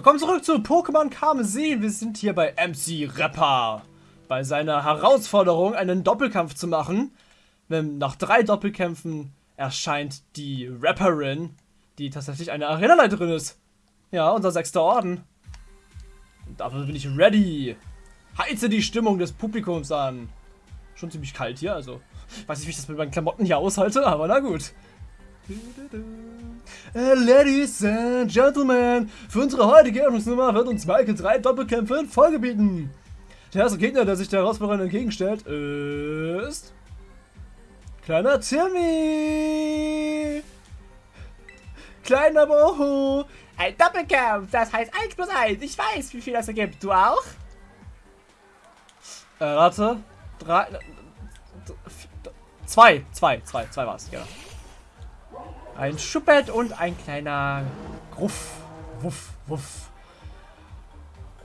Willkommen zurück zu Pokémon Karmesin. Wir sind hier bei MC Rapper. Bei seiner Herausforderung, einen Doppelkampf zu machen. Nach drei Doppelkämpfen erscheint die Rapperin, die tatsächlich eine Arenaleiterin ist. Ja, unser sechster Orden. Und dafür bin ich ready. Heize die Stimmung des Publikums an. Schon ziemlich kalt hier, also. Weiß nicht, wie ich das mit meinen Klamotten hier aushalte, aber na gut. Uh, ladies and Gentlemen, für unsere heutige Eröffnungsnummer wird uns Michael drei Doppelkämpfe in Folge bieten. Der erste Gegner, der sich der Herausforderung entgegenstellt, ist... Kleiner Timmy! Kleiner Boho! Ein Doppelkampf, das heißt 1 plus 1. Ich weiß, wie viel das ergibt. Du auch? Äh, warte. Drei... Zwei, zwei, zwei, zwei war's, genau. Ein Schuppet und ein kleiner Gruff. Wuff, wuff.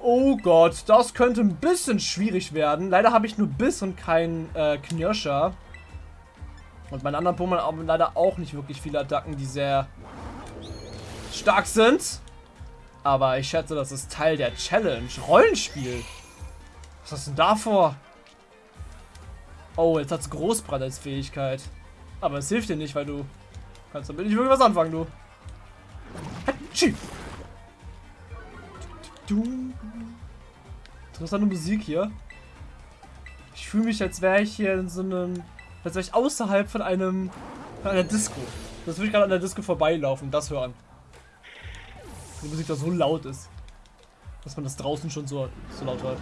Oh Gott, das könnte ein bisschen schwierig werden. Leider habe ich nur Biss und keinen äh, Knirscher. Und meine anderen Pokémon haben leider auch nicht wirklich viele Attacken, die sehr stark sind. Aber ich schätze, das ist Teil der Challenge. Rollenspiel. Was du denn da vor? Oh, jetzt hat es Großbrand als Fähigkeit. Aber es hilft dir nicht, weil du Kannst damit nicht was anfangen, du. Interessante Musik hier. Ich fühle mich, als wäre ich hier in so einem... Als wäre ich außerhalb von einem... Von einer Disco. Das würde ich gerade an der Disco vorbeilaufen das hören. Die Musik da so laut ist. Dass man das draußen schon so, so laut hört.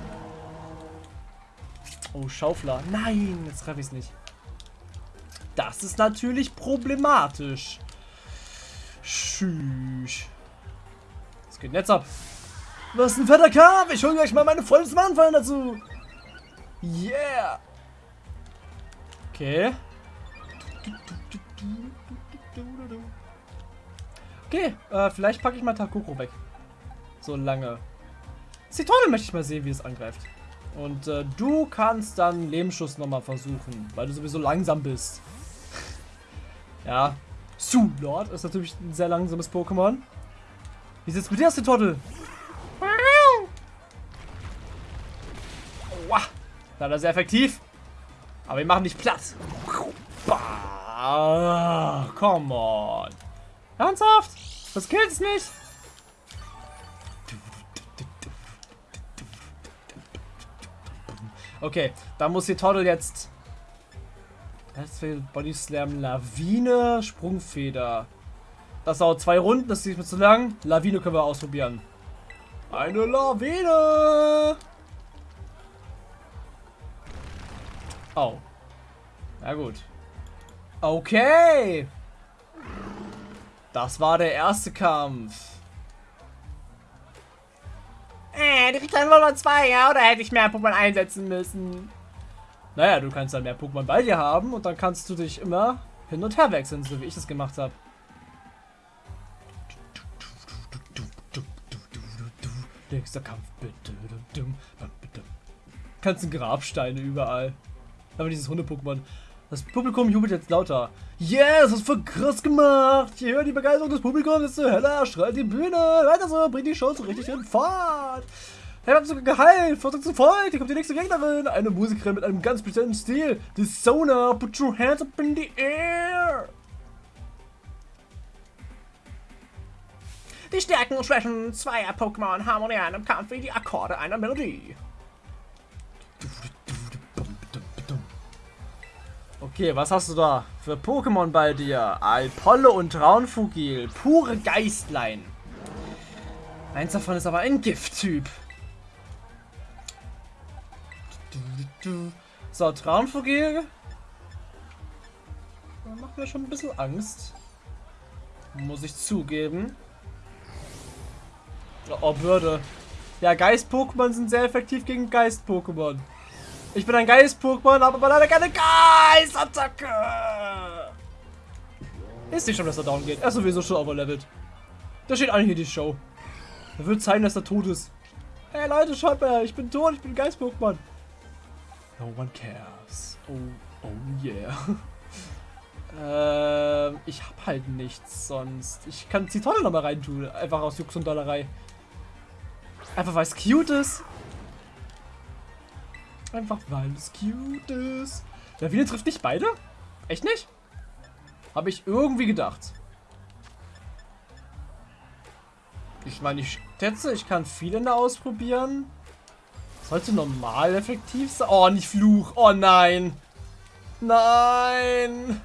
Oh, Schaufler. Nein, jetzt treffe ich es nicht. Das ist natürlich problematisch. Tschüss. Was geht denn jetzt ab? Was ein fetter Kampf? Ich hole gleich mal meine vollsten Anfallen dazu. Yeah. Okay. Okay, äh, vielleicht packe ich mal Takoko weg. So lange. Zitrone möchte ich mal sehen, wie es angreift. Und äh, du kannst dann Lebensschuss nochmal versuchen, weil du sowieso langsam bist. Ja. Su-Lord ist natürlich ein sehr langsames Pokémon. Wie sieht's mit dir aus, die Trottel? Wow. Leider sehr effektiv. Aber wir machen nicht platt. Bah, come on. Ernsthaft? Das killt nicht? Okay, da muss die Toddle jetzt Body Slam, Lawine, Sprungfeder. Das dauert zwei Runden, das ist nicht mehr zu lang. Lawine können wir ausprobieren. Eine Lawine! Oh. Na gut. Okay. Das war der erste Kampf. Äh, die dann wohl 2, ja? Oder hätte ich mehr Pokémon einsetzen müssen? Naja, du kannst dann mehr Pokémon bei dir haben und dann kannst du dich immer hin und her wechseln, so wie ich das gemacht habe. Nächster Kampf, bitte. Ganzen Grabsteine überall. Aber dieses Hunde-Pokémon. Das Publikum jubelt jetzt lauter. Yes, das ist voll krass gemacht. Je höher die Begeisterung des Publikums, desto heller strahlt die Bühne. Weiter so, bringt die Show so richtig in Fahrt. Er hat sogar geheilt. Vorsicht zu Volk. Hier kommt die nächste Gegnerin. Eine Musikerin mit einem ganz bestimmten Stil. Die Sona. Put your hands up in the air. Die Stärken und Schwächen zweier Pokémon harmonieren im Kampf wie die Akkorde einer Melodie. Okay, was hast du da für Pokémon bei dir? Alpolle und Traunfugil. Pure Geistlein. Eins davon ist aber ein Gifttyp. So, Traumvogel. Macht mir schon ein bisschen Angst. Muss ich zugeben. Oh, Bürde. Ja, Geist-Pokémon sind sehr effektiv gegen Geist-Pokémon. Ich bin ein Geist-Pokémon, aber leider keine Geist-Attacke. Ist nicht schon, dass er down geht. Er ist sowieso schon overlevelt. Da steht eigentlich hier die Show. Er wird zeigen, dass er tot ist. Hey Leute, schaut mal, ich bin tot, ich bin Geist-Pokémon. No one cares. Oh, oh yeah. ähm, ich hab halt nichts sonst. Ich kann Tonne nochmal reintun. Einfach aus Jux und Dollerei. Einfach weil es cute ist. Einfach weil es cute ist. Wiener trifft nicht beide? Echt nicht? Habe ich irgendwie gedacht. Ich meine, ich schätze, ich kann viele da ausprobieren. Sollte normal effektiv sein. Oh, nicht Fluch. Oh nein. Nein.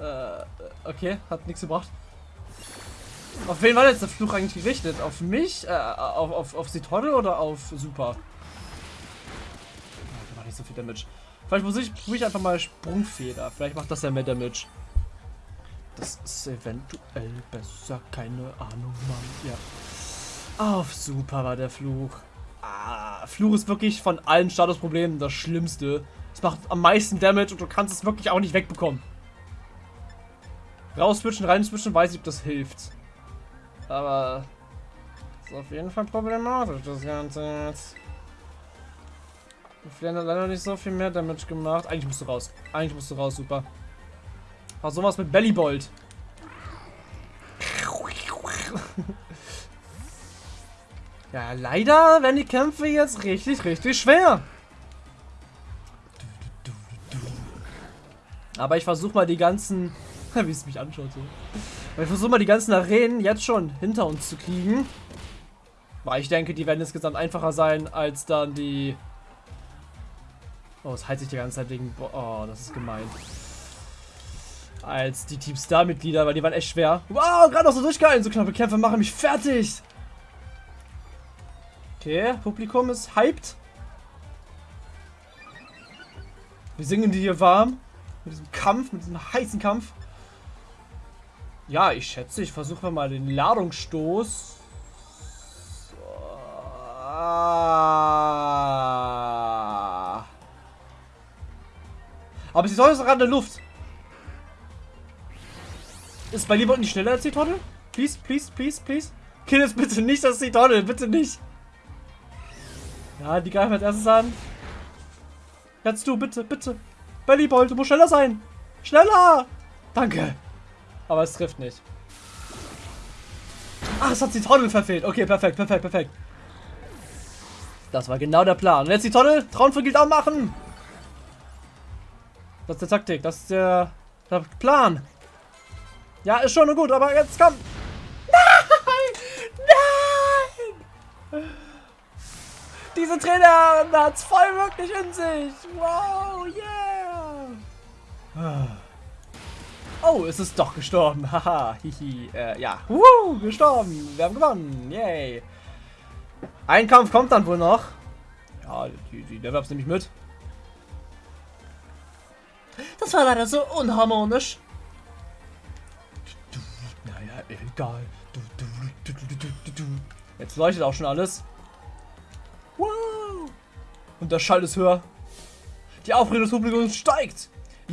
Äh, okay, hat nichts gebracht. Auf wen war jetzt der Fluch eigentlich gerichtet? Auf mich? Äh, auf, auf, auf Sitolle oder auf Super? Oh, da war nicht so viel Damage. Vielleicht muss ich, muss ich einfach mal Sprungfeder. Vielleicht macht das ja mehr Damage. Das ist eventuell besser. Keine Ahnung, Mann. Ja. Auf Super war der Fluch. Ah, Fluch ist wirklich von allen Statusproblemen das Schlimmste. Es macht am meisten Damage und du kannst es wirklich auch nicht wegbekommen. Rausswitchen, reinswitchen, weiß ich, ob das hilft. Aber ist auf jeden Fall problematisch, das Ganze jetzt. Flynn hat leider nicht so viel mehr Damage gemacht. Eigentlich musst du raus. Eigentlich musst du raus, super. War sowas mit Bellybolt. Ja, leider werden die Kämpfe jetzt richtig, richtig schwer. Aber ich versuche mal die ganzen... Wie es mich anschaut so. Aber ich versuche mal die ganzen Arenen jetzt schon hinter uns zu kriegen. Weil ich denke, die werden insgesamt einfacher sein als dann die... Oh, es heilt sich die ganze Zeit wegen... Oh, das ist gemein als die Team Star-Mitglieder, weil die waren echt schwer. Wow, gerade noch so durchgehalten. So knappe Kämpfe machen mich fertig. Okay, Publikum ist hyped. Wir singen die hier warm. Mit diesem Kampf, mit diesem heißen Kampf. Ja, ich schätze, ich versuche mal den Ladungsstoß. Ah. Aber sie soll jetzt gerade in der Luft. Ist bei Lieber nicht schneller als die Tonne? Please, please, please, please. Kill es bitte nicht, das ist die Tonne, bitte nicht. Ja, die greifen als erstes an. Jetzt du, bitte, bitte. Bellyboy, du musst schneller sein. Schneller! Danke. Aber es trifft nicht. Ach, es hat die Tonne verfehlt. Okay, perfekt, perfekt, perfekt. Das war genau der Plan. Und jetzt die Tonne. Trauen für Gild machen. Das ist der Taktik. Das ist der, der Plan. Ja, ist schon gut, aber jetzt komm. Nein! Nein! Diese Trainer hat's voll wirklich in sich. Wow, yeah. Oh, es ist doch gestorben. Haha, hihi. Äh, ja. Woo, gestorben. Wir haben gewonnen. Yay. Ein Kampf kommt dann wohl noch. Ja, die, die Level-Ups nehme ich mit. Das war leider so unharmonisch. Egal. Jetzt leuchtet auch schon alles. Und der Schall ist höher. Die Aufregung des Publikums steigt.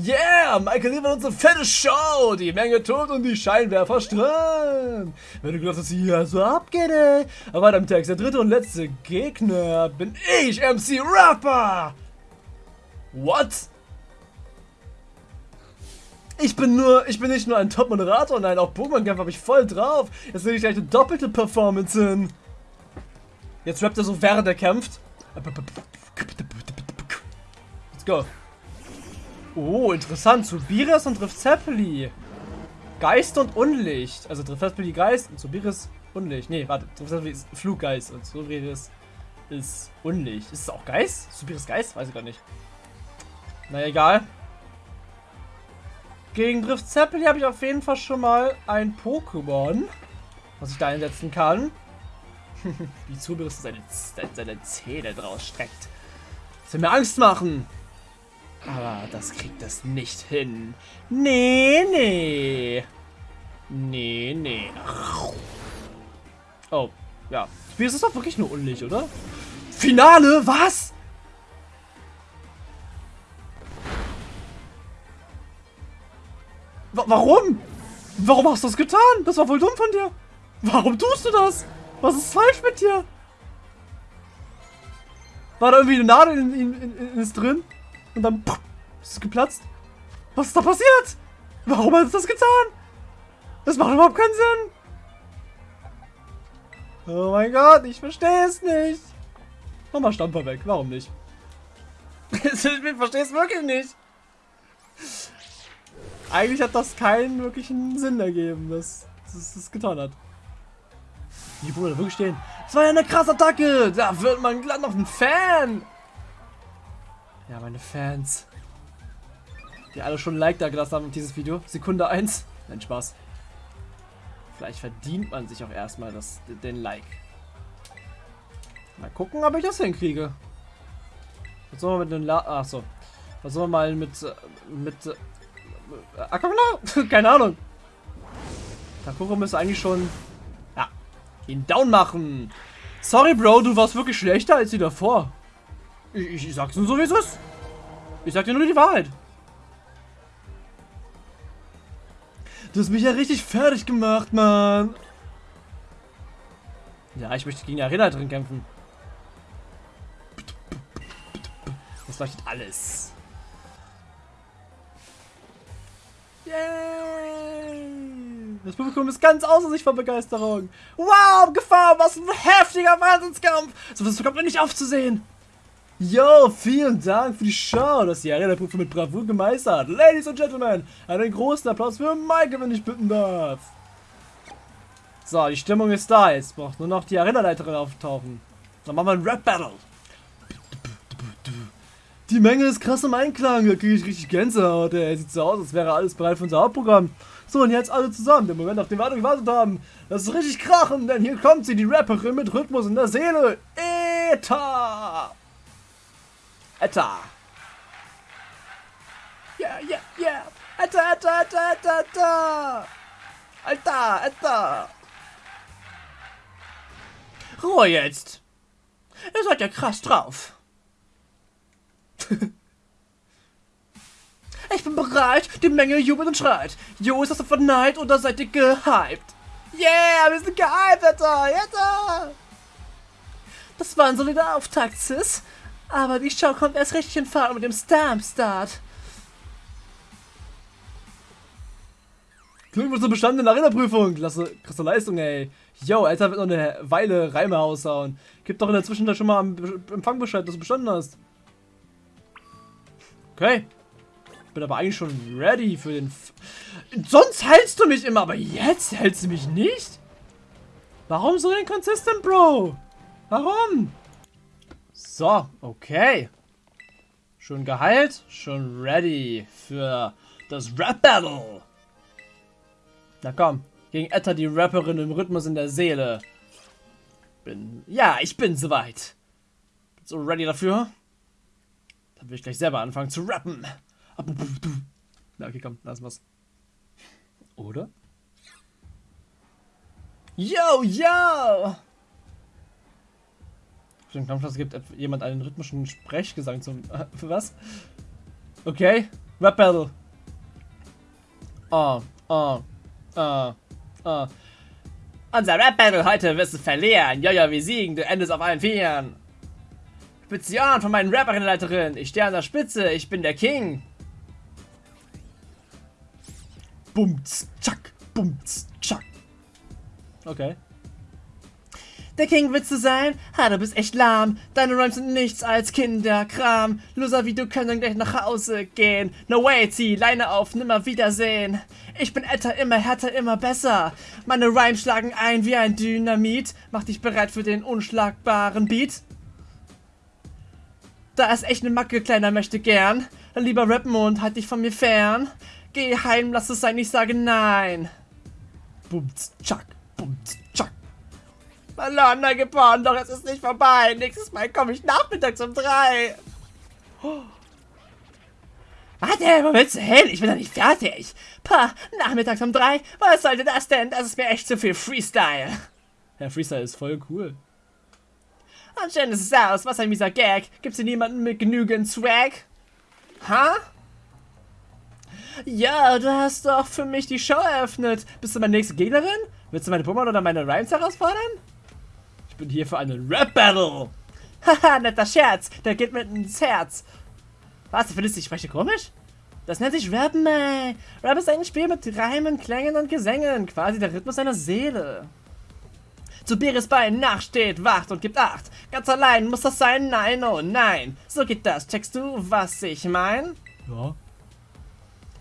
Yeah, Michael liefert uns eine fette Show. Die Menge tot und die Scheinwerfer strahlen. Wenn du glaubst, dass hier so abgeht, ey. Aber weiter im Text. Der dritte und letzte Gegner bin ich, MC Rapper. What? Ich bin nur, ich bin nicht nur ein Top-Moderator, nein, auch Pokémon-Kampf habe ich voll drauf. Jetzt will ich gleich eine doppelte Performance hin. Jetzt rappt er so, während er kämpft. Go. Oh, interessant. Subiris und Driftzepeli. Geist und Unlicht. Also Driftzepeli Geist und Subiris Unlicht. Nee, warte. Driftzepeli ist Fluggeist und Subiris ist Unlicht. Ist es auch Geist? Subiris Geist? Weiß ich gar nicht. Na egal. Gegen Drift Zeppeli habe ich auf jeden Fall schon mal ein Pokémon, was ich da einsetzen kann. Wie Zubris seine, seine Zähne draus streckt. Das will mir Angst machen. Aber das kriegt es nicht hin. Nee, nee. Nee, nee. Oh, ja. Spiel ist doch wirklich nur unlich, oder? Finale? Was? warum? Warum hast du das getan? Das war voll dumm von dir. Warum tust du das? Was ist falsch mit dir? War da irgendwie eine Nadel in, in, in, in ist drin? Und dann pff, ist es geplatzt? Was ist da passiert? Warum hast du das getan? Das macht überhaupt keinen Sinn. Oh mein Gott, ich verstehe es nicht. Mach mal Stamper weg, warum nicht? ich verstehe es wirklich nicht. Eigentlich hat das keinen wirklichen Sinn ergeben, dass es das getan hat. Die Bruder wirklich stehen. Das war ja eine krasse Attacke. Da wird man glatt noch ein Fan. Ja, meine Fans. Die alle schon ein Like da gelassen haben auf dieses Video. Sekunde 1. Nein, Spaß. Vielleicht verdient man sich auch erstmal das, den Like. Mal gucken, ob ich das hinkriege. Was soll man mit den La Achso. Was soll man mal mit. mit. Äh, Akakuna? Keine Ahnung. Takuro müsste eigentlich schon. Ja. Ihn down machen. Sorry, Bro, du warst wirklich schlechter als die davor. Ich, ich sag's nur so, wie es ist. Ich sag dir nur die Wahrheit. Du hast mich ja richtig fertig gemacht, Mann. Ja, ich möchte gegen die Arena-Leiterin kämpfen. Das leuchtet alles. Yay! Das Publikum ist ganz außer sich vor Begeisterung. Wow, Gefahr, was ein heftiger Wahnsinnskampf. So was kommt mir nicht aufzusehen. Yo, vielen Dank für die Show, dass die Arena-Prüfung mit Bravour gemeistert. Ladies and Gentlemen, einen großen Applaus für Mike, wenn ich bitten darf. So, die Stimmung ist da. Jetzt braucht nur noch die Arena-Leiterin auftauchen. Dann machen wir ein Rap-Battle. Die Menge ist krass im Einklang. Da kriege ich richtig Gänsehaut. Ey. Sieht so aus, als wäre alles bereit für unser Hauptprogramm. So, und jetzt alle zusammen. Der Moment, auf den wir alle gewartet haben. Das ist richtig krachen, denn hier kommt sie, die Rapperin mit Rhythmus in der Seele. Eta! Etta. Ja, ja, ja. Etta, Etta, Etta, Etta, Etta. Alter, Etta. Ruhe jetzt. Ihr seid ja krass drauf. ich bin bereit, die Menge jubelt und schreit. Jo, ist das von Neid oder seid ihr gehypt? Yeah, wir sind gehypt, Alter, Alter. Das war ein solider Auftakt, Sis. Aber die Show kommt erst richtig in Fahrt mit dem Stamp-Start. Glückwunsch zur bestandenen Arena-Prüfung. Klasse, krasse Leistung, ey. Yo, Alter wird noch eine Weile Reime raushauen. Gib doch in der Zwischenzeit schon mal am Empfangbescheid, dass du bestanden hast. Okay. Ich bin aber eigentlich schon ready für den... F Sonst hältst du mich immer, aber jetzt hältst du mich nicht? Warum so inconsistent, Bro? Warum? So, okay. Schon geheilt, schon ready für das Rap-Battle. Na komm, gegen Etta die Rapperin im Rhythmus in der Seele. Bin, ja, ich bin soweit. Bin so ready dafür. Dann will ich gleich selber anfangen zu rappen. Na, okay, komm, lass was. Oder? Yo, yo! Den Kampfschluss gibt jemand einen rhythmischen Sprechgesang zum... Für was? Okay. Rap Battle. Oh, oh, oh, oh. Unser Rap Battle heute wirst du verlieren. Jojo, wir siegen. Du endest auf allen Vieren. Spezial von meinen Rapperinnenleiterin. Ich stehe an der Spitze. Ich bin der King. Bumts, tschack, bumts, tschack. Okay. Der King willst du sein? Ha, du bist echt lahm. Deine Rhymes sind nichts als Kinderkram. Loser wie du können gleich nach Hause gehen. No way, zieh Leine auf, nimmer Wiedersehen. Ich bin älter, immer härter, immer besser. Meine Rhymes schlagen ein wie ein Dynamit. Mach dich bereit für den unschlagbaren Beat. Da ist echt ne Macke, kleiner möchte gern. Dann lieber rappen und halt dich von mir fern. Geh heim, lass es sein, ich sage nein. Bumts, tschack, bumts, Verlorener geboren, doch es ist nicht vorbei. Nächstes Mal komme ich nachmittags um drei. Oh. Warte, wo willst du hin? Ich bin noch nicht fertig. Pah, nachmittags um drei? Was sollte das denn? Das ist mir echt zu viel Freestyle. Ja, Freestyle ist voll cool. Schön ist es aus. Was ein mieser Gag. Gibt's hier niemanden mit genügend Swag? Ha? Ja, du hast doch für mich die Show eröffnet. Bist du meine nächste Gegnerin? Willst du meine Pummel oder meine Rhymes herausfordern? Ich bin hier für einen Rap-Battle. Haha, netter Scherz. Der geht mir ins Herz. Was, du findest, ich spreche komisch? Das nennt sich Rappen, ey. Rap ist ein Spiel mit Reimen, Klängen und Gesängen. Quasi der Rhythmus deiner Seele. Zu Beres Bein nachsteht, wacht und gibt Acht. Ganz allein muss das sein, nein, oh nein. So geht das, checkst du, was ich mein? Ja.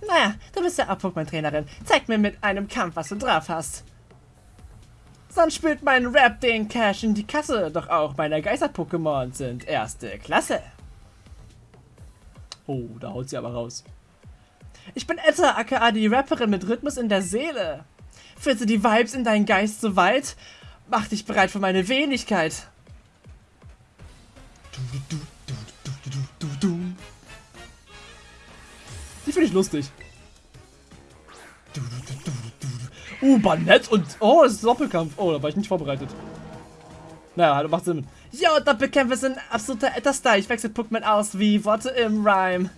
Naja, du bist ja auch Pokémon-Trainerin. Zeig mir mit einem Kampf, was du drauf hast. Sonst spült mein Rap den Cash in die Kasse. Doch auch meine Geister-Pokémon sind erste Klasse. Oh, da haut sie aber raus. Ich bin Etta, aka die Rapperin mit Rhythmus in der Seele. Führte die Vibes in deinen Geist so weit? Mach dich bereit für meine Wenigkeit. Die finde ich lustig. Uh, Banett und... Oh, das ist Doppelkampf. Oh, da war ich nicht vorbereitet. Naja, das macht Sinn. Yo, Doppelkämpfe sind absoluter Etta-Style. Ich wechsle Pokémon aus wie Worte im Rhyme.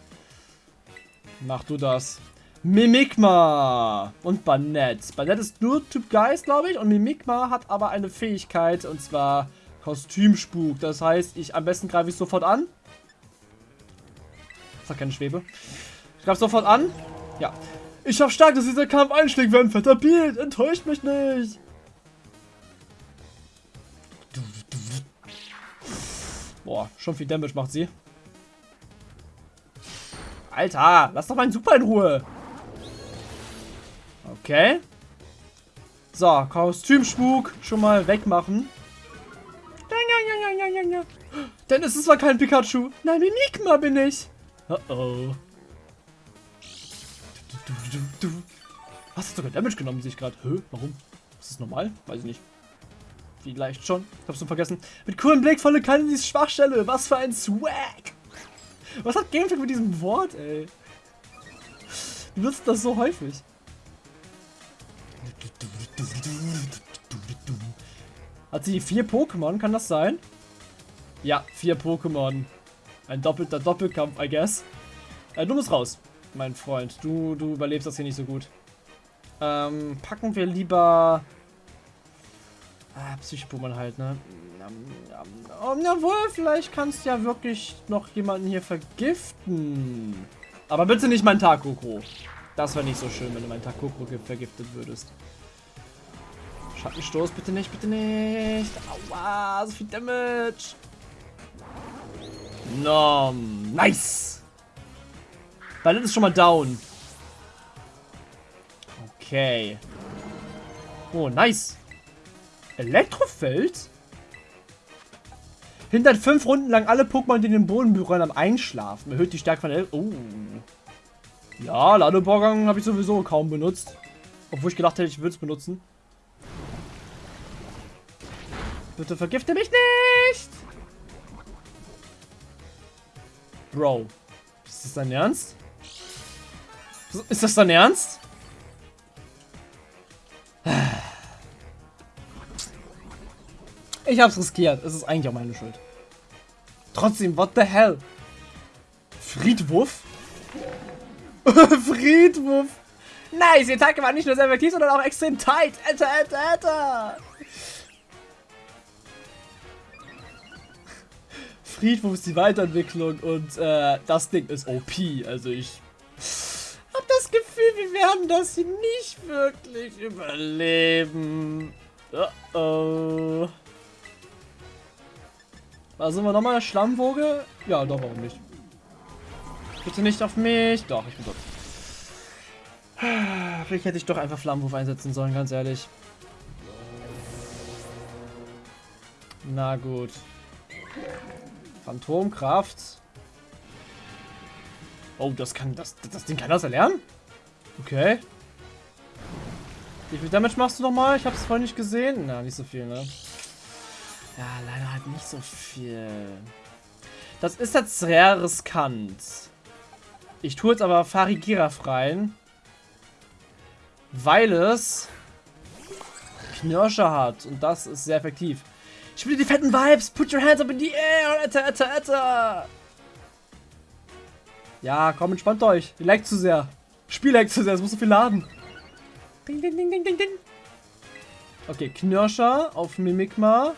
Mach du das. Mimikma und Banett. Banett ist nur Typ Geist, glaube ich. Und Mimikma hat aber eine Fähigkeit. Und zwar Kostümspuk. Das heißt, ich am besten greife ich sofort an. Das hat keine Schwebe. Ich greife sofort an. Ja. Ich hoffe stark, dass dieser Kampf einschlägt fetter Beat. Enttäuscht mich nicht. Boah, schon viel Damage macht sie. Alter, lass doch meinen Super in Ruhe. Okay. So, Kostümspuk schon mal wegmachen. Denn es ist zwar kein Pikachu. Nein, Mimikma bin ich. Oh oh. Du, du, du, du. Was hat sogar Damage genommen, sehe ich gerade. Hä? Warum? Ist das normal? Weiß ich nicht. Vielleicht schon. Ich hab's schon vergessen. Mit coolen Blick volle die Schwachstelle. Was für ein Swag. Was hat Gameplay mit diesem Wort, ey? Du nutzt das so häufig. Hat sie vier Pokémon? Kann das sein? Ja, vier Pokémon. Ein doppelter Doppelkampf, I guess. Äh, du musst raus, mein Freund. Du, du überlebst das hier nicht so gut. Ähm, packen wir lieber... Ah, Psycho-Pokémon halt, ne? Oh, jawohl, vielleicht kannst du ja wirklich noch jemanden hier vergiften. Aber bitte nicht mein Takoko. Das wäre nicht so schön, wenn du mein Takoko vergiftet würdest. Schattenstoß, bitte nicht, bitte nicht. Aua, so viel Damage. No, nice. Ballett ist schon mal down. Okay. Oh, nice. Elektrofeld? Hindert fünf Runden lang alle Pokémon, die den Boden berühren, am Einschlafen. Erhöht die Stärke von der... Oh. Ja, Ladevorgang habe ich sowieso kaum benutzt. Obwohl ich gedacht hätte, ich würde es benutzen. Bitte vergifte mich nicht! Bro. Ist das dein Ernst? Ist das dein Ernst? Ich hab's riskiert. Es ist eigentlich auch meine Schuld. Trotzdem, what the hell? Friedwurf? Friedwurf! Nice, die Attacke war nicht nur sehr effektiv, sondern auch extrem tight. Alter, alter, alter. Friedwurf ist die Weiterentwicklung und äh, das Ding ist OP. Also ich wir werden das hier nicht wirklich überleben. Uh oh. Was sind wir nochmal? Schlammwoge? Ja, doch, warum nicht? Bitte nicht auf mich. Doch, ich bin tot. Vielleicht hätte ich doch einfach Flammenwurf einsetzen sollen, ganz ehrlich. Na gut. Phantomkraft. Oh, das kann das, das Ding kann das erlernen? Okay. Wie viel Damage machst du nochmal? Ich habe es vorhin nicht gesehen. Na, nicht so viel, ne? Ja, leider halt nicht so viel. Das ist jetzt sehr riskant. Ich tue jetzt aber Farigiraf rein. Weil es Knirscher hat. Und das ist sehr effektiv. Ich spiele die fetten Vibes. Put your hands up in the air. Etta, etta, etta. Ja, komm, entspannt euch. Ihr leckt zu sehr. Spiel leckt zu sehr. Es muss so viel laden. Ding, ding, ding, ding, ding, ding. Okay, Knirscher auf Mimikma.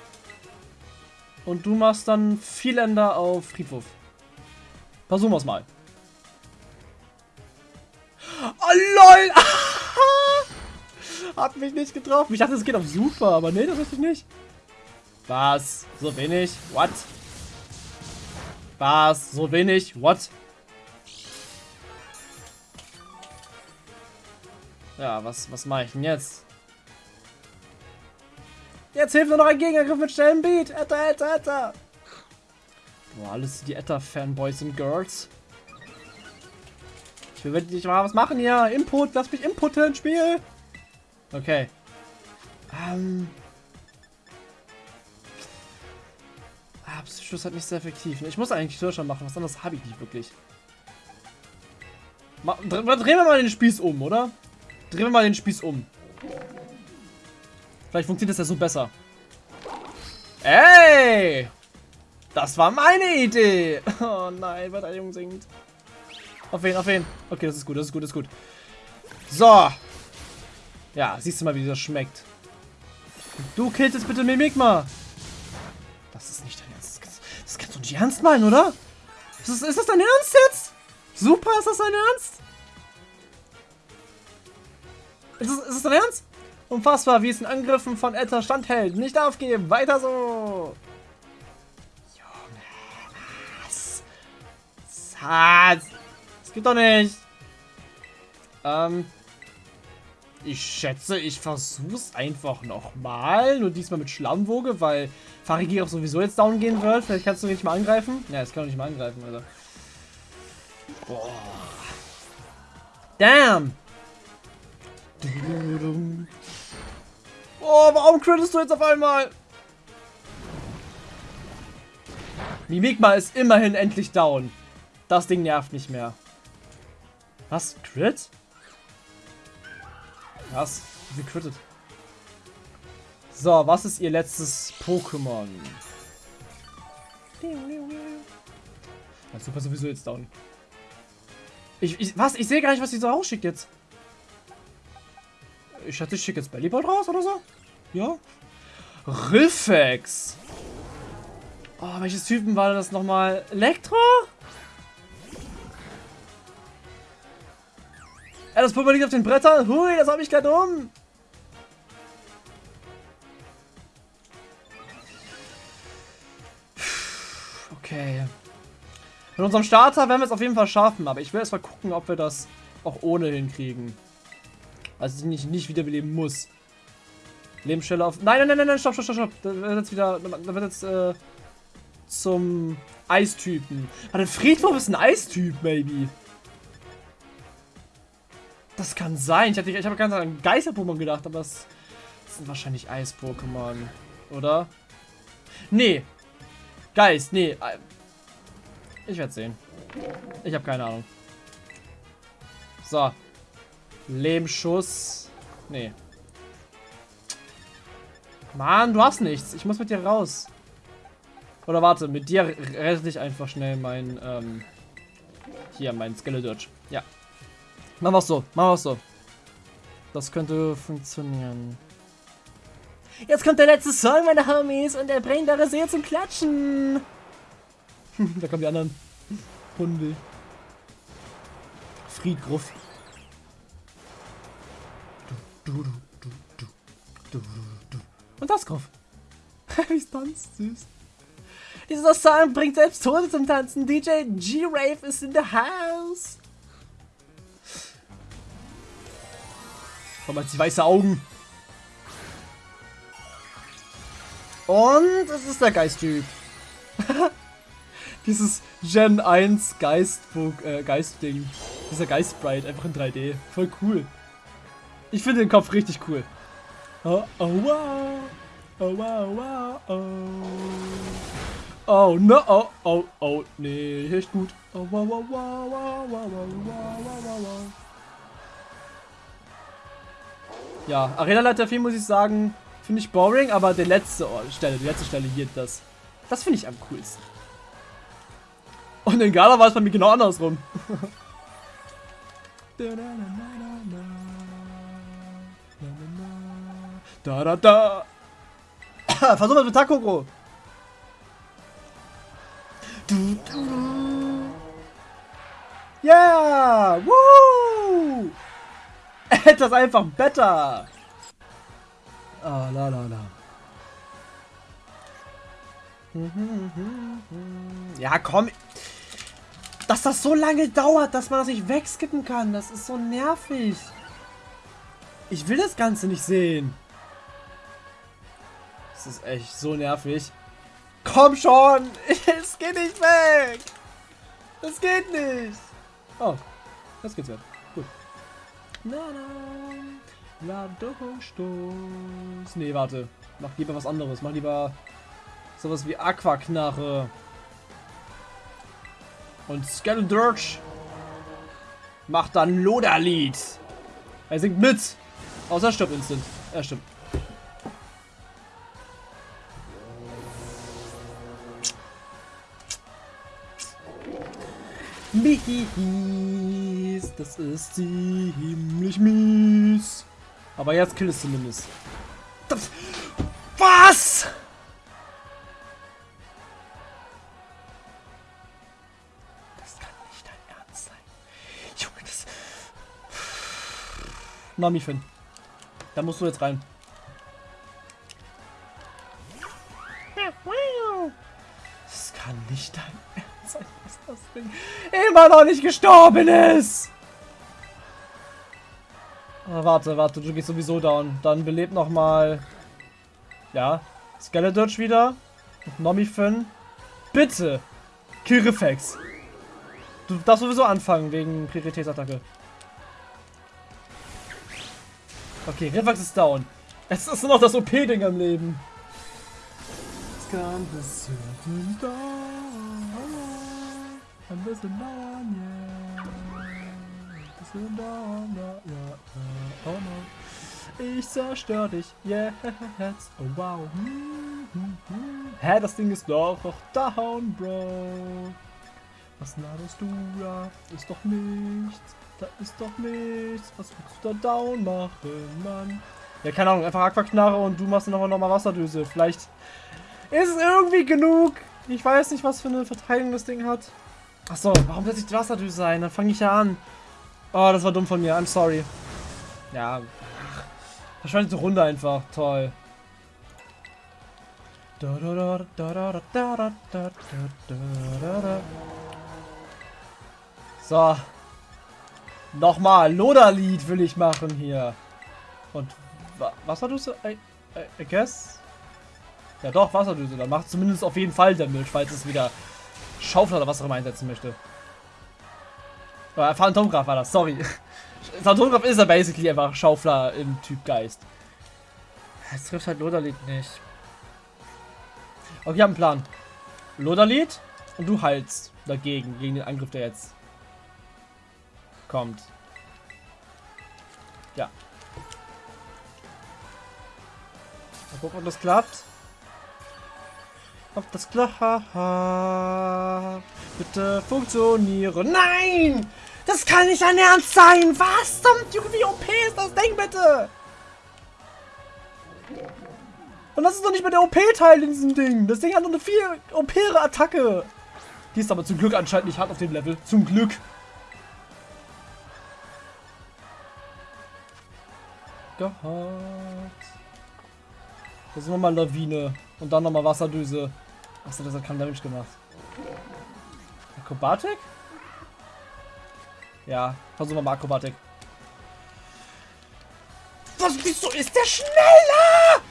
Und du machst dann Vieländer auf Friedwurf. Versuchen wir es mal. Oh, lol! Hat mich nicht getroffen. Ich dachte, es geht auf super, aber nee, das richtig nicht. Was? So wenig? What? Was? So wenig? What? Ja, was, was mache ich denn jetzt? Jetzt hilft nur noch ein Gegenangriff mit schnellem Beat. Etta, etta, etta. Boah, alles die Etta-Fanboys und Girls. Ich will wirklich mal was machen hier. Input, lass mich inputen, Spiel. Okay. Ähm. Ah, Psychos halt nicht sehr effektiv. Ich muss eigentlich Kirscher machen, was anderes habe ich nicht wirklich. Ma drehen wir mal den Spieß um, oder? Drehen wir mal den Spieß um. Vielleicht funktioniert das ja so besser. Ey! Das war meine Idee! Oh nein, Verteidigung sinkt. Auf wen, auf wen? Okay, das ist gut, das ist gut, das ist gut. So. Ja, siehst du mal, wie das schmeckt. Du killst jetzt bitte Mimikma. Das ist nicht dein Ernst. Das, das kannst du nicht ernst meinen, oder? Ist das, ist das dein Ernst jetzt? Super, ist das dein Ernst? Ist das, ist das dein Ernst? Unfassbar, wie es in Angriffen von Etta standhält. Nicht aufgeben, weiter so. Junge, was? Was? Das geht doch nicht. Ähm. Ich schätze, ich versuch's einfach nochmal. Nur diesmal mit Schlammwoge, weil Farigi auch sowieso jetzt down gehen wird. Vielleicht kannst du nicht mal angreifen. Ja, jetzt kann du nicht mal angreifen, Alter. Boah. Damn! Oh, warum crittest du jetzt auf einmal? Mimikma ist immerhin endlich down. Das Ding nervt nicht mehr. Was? Crit? Was? Wie crittet? So, was ist ihr letztes Pokémon? Ja, super sowieso jetzt down. Ich, ich, was? Ich sehe gar nicht, was sie so rausschickt jetzt. Ich schätze, ich schicke jetzt Bellybolt raus oder so? Ja. Riffex. Oh, welches Typen war das nochmal? Elektro? Ja, das Pulver liegt auf den Brettern. Hui, das habe ich gerade um. Okay. Mit unserem Starter werden wir es auf jeden Fall schaffen, aber ich will erst mal gucken, ob wir das auch ohne hinkriegen. Also ich nicht, wiederbeleben muss. Lebensstelle auf... Nein, nein, nein, nein, stopp, stopp, stopp, stopp. Da wird jetzt wieder... Da wird jetzt, äh, zum Eistypen. Warte, Friedhof ist ein Eistyp, maybe. Das kann sein. Ich, hatte, ich habe ganz an Geister-Pokémon gedacht, aber das, das sind wahrscheinlich Eis-Pokémon. Oder? Nee. Geist, nee. Ich werde sehen. Ich habe keine Ahnung. So. Lebensschuss. Nee. Mann, du hast nichts. Ich muss mit dir raus. Oder warte, mit dir rette ich einfach schnell mein, ähm, hier, mein Skeledurge. Ja. Machen wir so, machen wir so. Das könnte funktionieren. Jetzt kommt der letzte Song, meine Homies, und er bringt eure Seele zum Klatschen. da kommen die anderen Hunde. Friedgruff. Und das Gruff. Wie es tanzt, süß. Dieser Song bringt selbst Tode zum Tanzen. DJ G-Rave ist in the house. Komm mal, die weiße Augen. Und es ist der Geisttyp. Dieses Gen 1 Geistbook, äh, Geist-Ding. Dieser Geist-Sprite, einfach in 3D. Voll cool. Ich finde den Kopf richtig cool. Oh, oh, wow. Oh, wow, wow, oh. Oh, no, oh, oh, oh, nee, echt gut. Oh, wow, wow, wow, wow, wow, wow, wow, wow, wow. Ja, Arena-Leiter 4 muss ich sagen, finde ich boring, aber die letzte Stelle, die letzte Stelle hier, das, das finde ich am coolsten. Und in Gala war es bei mir genau andersrum. da da da. Versuch mal mit Takoko. Du, du. Yeah! Woo! Etwas einfach besser. Ah, la la la. Ja, komm. Dass das so lange dauert, dass man das nicht wegskippen kann, das ist so nervig. Ich will das Ganze nicht sehen. Das ist echt so nervig. Komm schon! Es geht nicht weg! Es geht nicht! Oh, das geht's weg. Gut. Na, na. Ladungsstoß. Nee, warte. Mach lieber was anderes. Mach lieber sowas wie Aquaknarre. Und Skeletorch macht dann Loderlied. Er singt mit. Außer er stirbt instant. Er stimmt. Mies. Das ist ziemlich mies. Aber jetzt kill es zumindest. Das, was? Das kann nicht dein Ernst sein. Junge, das... Mami Finn. Da musst du jetzt rein. Das kann nicht dein Ernst sein, dass das Ding immer noch nicht gestorben ist. Ah, warte, warte, du gehst sowieso down. Dann belebt noch mal. Ja. Skeletorch wieder. Nomi Finn. Bitte. Kill Reflex. Du darfst sowieso anfangen wegen Prioritätsattacke. Okay, Reflex ist down. Es ist nur noch das OP-Ding am Leben. Es kann bis zu den Dawn. Ein bisschen down, yeah. Ein bisschen down, ja, ja, ja. Oh no. Ich zerstör dich jetzt. Oh wow. Hm, hm, hm. Hä, das Ding ist doch noch down, Bro. Was laberst du da? Ist doch nichts. Da ist doch nichts. Was willst du da down machen, Mann? Ja, keine Ahnung. Einfach Aquaknarre und du machst noch mal Wasserdüse. Vielleicht ist es irgendwie genug. Ich weiß nicht, was für eine Verteidigung das Ding hat. Achso, warum setze ich die Wasserdüse ein? Dann fange ich ja an. Oh, das war dumm von mir. I'm sorry. Ja. Ach, verschwendete Runde einfach. Toll. So. Nochmal. Loderlied will ich machen hier. Und wa Wasserdüse? I, I, I guess? Ja doch, Wasserdüse. Dann macht zumindest auf jeden Fall Damage, falls es wieder Schaufel oder was auch immer einsetzen möchte. Aber Phantomgraf war das, sorry. Phantomgraf ist ja basically einfach Schaufler im Typ Geist. Es trifft halt Loderlied nicht. Okay, wir haben einen Plan. Loderlied und du heilst dagegen, gegen den Angriff, der jetzt kommt. Ja. Mal gucken, ob das klappt. Ob das klappt. Bitte funktionieren. Nein! Das kann nicht dein Ernst sein! Was zum wie OP ist das Ding bitte? Und das ist doch nicht mehr der OP-Teil in diesem Ding. Das Ding hat noch eine viel OP-ere Attacke. Die ist aber zum Glück anscheinend nicht hart auf dem Level. Zum Glück. Gehabt. Das ist nochmal Lawine. Und dann nochmal Wasserdüse. Achso, das hat keinen Damage gemacht. Akrobatik? Ja, versuchen wir mal Akrobatik. Was, wieso ist der schneller?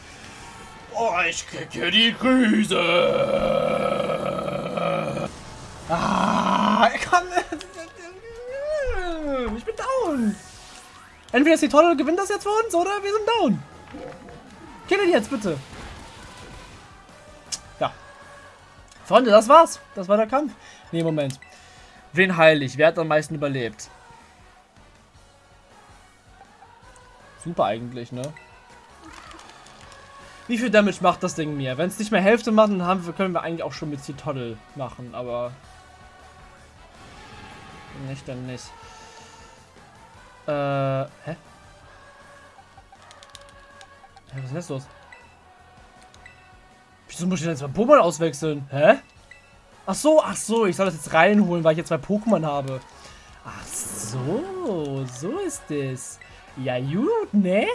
Oh, ich kriege die Krise. Ah, komm. Ich bin down. Entweder ist die Tolle gewinnt das jetzt für uns oder wir sind down. Kill ihn jetzt, bitte. Ja. Freunde, das war's. Das war der Kampf. Nee, Moment. Wen heil ich? Wer hat am meisten überlebt? Super eigentlich, ne? Wie viel Damage macht das Ding mir? Wenn es nicht mehr Hälfte macht, dann haben wir, können wir eigentlich auch schon mit Citoddle machen, aber... Nicht, dann nicht. Äh, hä? Was ist jetzt los? Wieso muss ich denn jetzt mein Pokémon auswechseln? Hä? Ach so, ach so, ich soll das jetzt reinholen, weil ich jetzt zwei Pokémon habe. Ach so, so ist es. Ja gut, ne?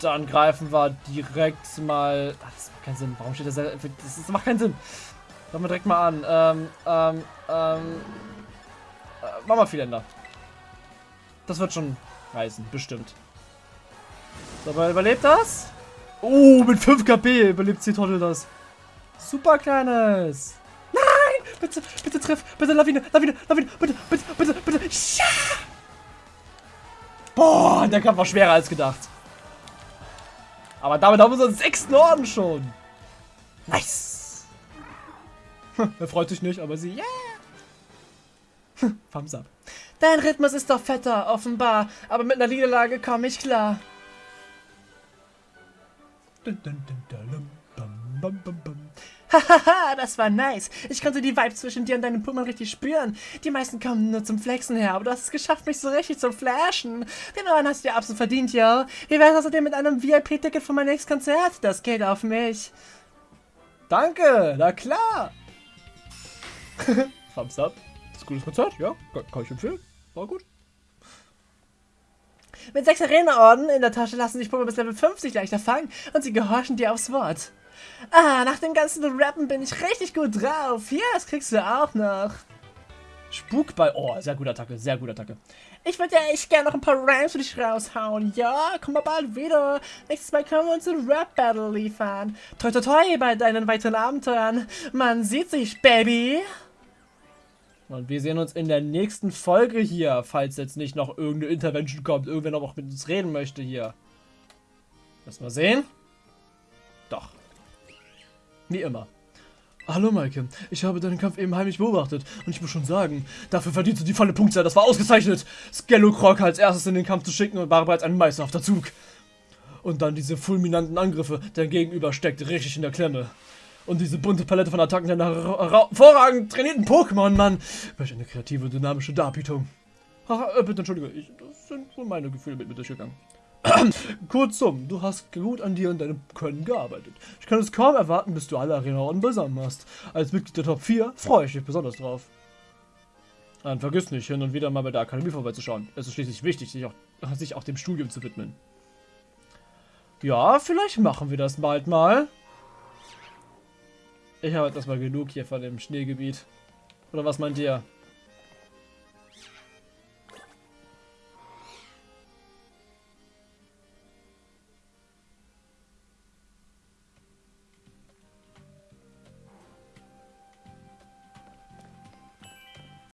Dann greifen wir direkt mal... Ach, das macht keinen Sinn. Warum steht das? Das macht keinen Sinn. Fangen wir direkt mal an. Ähm, ähm, ähm... Äh, machen wir Vieländer. Das wird schon reißen, bestimmt. So, aber überlebt das? Oh, mit 5 KP überlebt Trottel das. Super kleines. Nein! Bitte, bitte treff. Bitte Lawine, Lawine, Lawine. Bitte, bitte, bitte, bitte. Ja! Boah, der Kampf war schwerer als gedacht. Aber damit haben wir unseren sechsten Orden schon. Nice. er freut sich nicht, aber sie, yeah. Thumbs up. Dein Rhythmus ist doch fetter, offenbar. Aber mit einer Niederlage komme ich klar. Hahaha, das war nice. Ich konnte die Vibe zwischen dir und deinem Pummel richtig spüren. Die meisten kommen nur zum Flexen her, aber du hast es geschafft, mich so richtig zu flashen. Den Ohren hast du dir absolut verdient, yo. Wie wär's außerdem mit einem VIP-Ticket für mein nächstes Konzert? Das geht auf mich. Danke, na klar. Thumbs up. Das ist ein gutes Konzert, ja, kann ich empfehlen. War gut. Mit sechs Arena-Orden in der Tasche lassen sich Puppe bis Level 50 leichter fangen und sie gehorchen dir aufs Wort. Ah, nach dem ganzen Rappen bin ich richtig gut drauf. Ja, das kriegst du auch noch. Spukball. Oh, sehr gute Attacke, sehr gute Attacke. Ich würde ja echt gerne noch ein paar Rhymes für dich raushauen. Ja, komm mal bald wieder. Nächstes Mal können wir uns ein Rap-Battle liefern. Toi toi toi bei deinen weiteren Abenteuern. Man sieht sich, Baby. Und wir sehen uns in der nächsten Folge hier, falls jetzt nicht noch irgendeine Intervention kommt, irgendwer noch mit uns reden möchte hier. Lass mal sehen. Doch. Wie immer. Hallo Maike, ich habe deinen Kampf eben heimlich beobachtet und ich muss schon sagen, dafür verdienst du die volle Punktzahl, das war ausgezeichnet. Skellokrok als erstes in den Kampf zu schicken und war bereits ein meisterhafter Zug. Und dann diese fulminanten Angriffe, dein Gegenüber steckt richtig in der Klemme. Und diese bunte Palette von Attacken der hervorragend trainierten Pokémon, Mann. Welch eine kreative und dynamische Darbietung. Haha, äh, bitte entschuldige, ich, das sind wohl meine Gefühle mit mir durchgegangen. Kurzum, du hast gut an dir und deinem Können gearbeitet. Ich kann es kaum erwarten, bis du alle Arena-Orden beisammen hast. Als Mitglied der Top 4 freue ich mich besonders drauf. Und vergiss nicht, hin und wieder mal bei der Akademie vorbeizuschauen. Es ist schließlich wichtig, sich auch, sich auch dem Studium zu widmen. Ja, vielleicht machen wir das bald mal. Ich habe jetzt erstmal genug hier von dem Schneegebiet. Oder was meint ihr?